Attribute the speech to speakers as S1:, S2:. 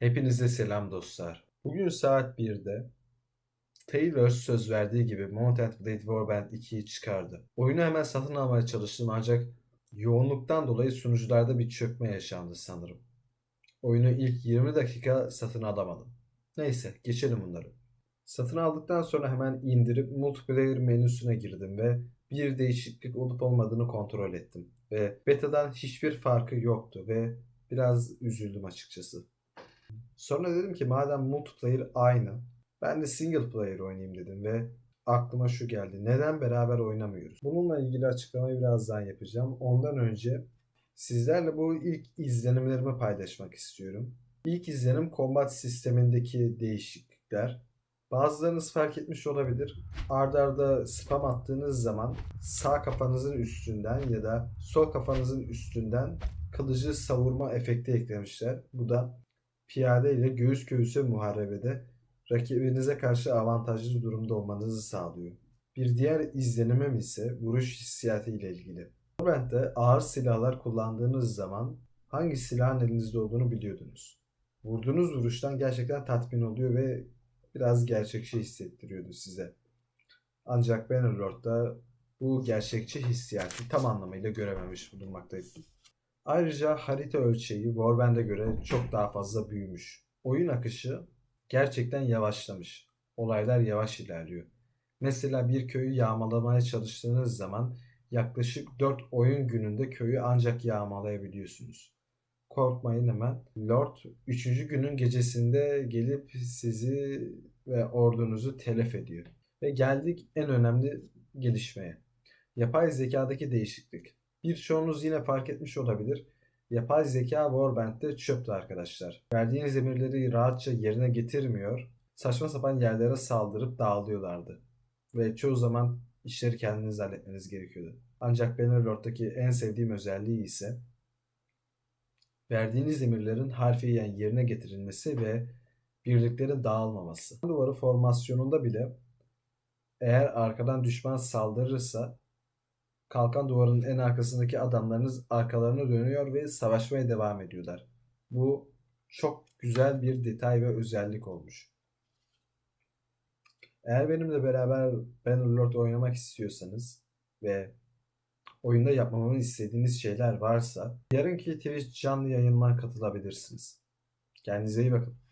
S1: Hepinize selam dostlar. Bugün saat 1'de Taylor söz verdiği gibi Mount and Blade Warband 2'yi çıkardı. Oyunu hemen satın almaya çalıştım ancak yoğunluktan dolayı sunucularda bir çökme yaşandı sanırım. Oyunu ilk 20 dakika satın alamadım. Neyse geçelim bunları. Satın aldıktan sonra hemen indirip multiplayer menüsüne girdim ve bir değişiklik olup olmadığını kontrol ettim. Ve beta'dan hiçbir farkı yoktu ve biraz üzüldüm açıkçası. Sonra dedim ki madem multiplayer aynı ben de single player oynayayım dedim ve aklıma şu geldi. Neden beraber oynamıyoruz? Bununla ilgili açıklamayı birazdan yapacağım. Ondan önce sizlerle bu ilk izlenimlerimi paylaşmak istiyorum. İlk izlenim combat sistemindeki değişiklikler. Bazılarınız fark etmiş olabilir. Arda arda spam attığınız zaman sağ kafanızın üstünden ya da sol kafanızın üstünden kılıcı savurma efekti eklemişler. Bu da piyade ile göğüs göğüse muharebede rakibinize karşı avantajlı durumda olmanızı sağlıyor. Bir diğer izlenimim ise vuruş hissiyatı ile ilgili. Warband'de ağır silahlar kullandığınız zaman hangi silahın elinizde olduğunu biliyordunuz. Vurduğunuz vuruştan gerçekten tatmin oluyor ve biraz gerçekçi hissettiriyordu size. Ancak Bannerlord'da bu gerçekçi hissiyatı tam anlamıyla görememiş bulunmaktayım. Ayrıca harita ölçeği Warband'e göre çok daha fazla büyümüş. Oyun akışı gerçekten yavaşlamış. Olaylar yavaş ilerliyor. Mesela bir köyü yağmalamaya çalıştığınız zaman yaklaşık 4 oyun gününde köyü ancak yağmalayabiliyorsunuz. Korkmayın hemen. Lord 3. günün gecesinde gelip sizi ve ordunuzu telef ediyor. Ve geldik en önemli gelişmeye. Yapay zekadaki değişiklik. Birçoğunuz yine fark etmiş olabilir. Yapay zeka Warband'de çöptü arkadaşlar. Verdiğiniz emirleri rahatça yerine getirmiyor. Saçma sapan yerlere saldırıp dağılıyorlardı. Ve çoğu zaman işleri kendiniz halletmeniz gerekiyordu. Ancak Bannerlord'daki en sevdiğim özelliği ise verdiğiniz emirlerin harfiyen yerine getirilmesi ve birliklerin dağılmaması. Duvarı formasyonunda bile eğer arkadan düşman saldırırsa kalkan duvarın en arkasındaki adamlarınız arkalarına dönüyor ve savaşmaya devam ediyorlar. Bu çok güzel bir detay ve özellik olmuş. Eğer benimle beraber Bannerlord oynamak istiyorsanız ve oyunda yapmamı istediğiniz şeyler varsa yarınki Twitch canlı yayınıma katılabilirsiniz. Kendinize iyi bakın.